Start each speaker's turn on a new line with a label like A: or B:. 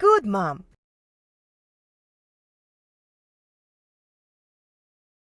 A: Good mom.